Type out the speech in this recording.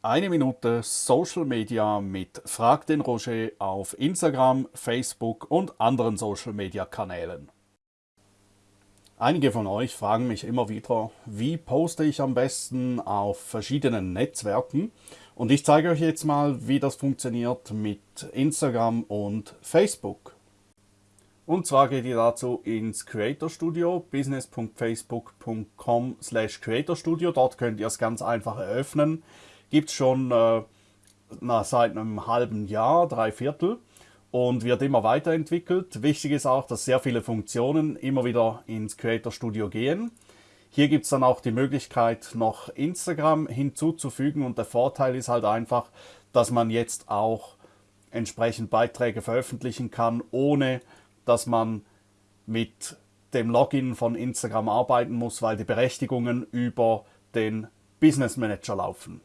Eine Minute Social Media mit Frag den Roger auf Instagram, Facebook und anderen Social Media Kanälen. Einige von euch fragen mich immer wieder, wie poste ich am besten auf verschiedenen Netzwerken und ich zeige euch jetzt mal, wie das funktioniert mit Instagram und Facebook. Und zwar geht ihr dazu ins Creator Studio, business.facebook.com slash Creator Studio. Dort könnt ihr es ganz einfach eröffnen gibt es schon äh, na, seit einem halben Jahr, drei Viertel und wird immer weiterentwickelt. Wichtig ist auch, dass sehr viele Funktionen immer wieder ins Creator Studio gehen. Hier gibt es dann auch die Möglichkeit, noch Instagram hinzuzufügen und der Vorteil ist halt einfach, dass man jetzt auch entsprechend Beiträge veröffentlichen kann, ohne dass man mit dem Login von Instagram arbeiten muss, weil die Berechtigungen über den Business Manager laufen.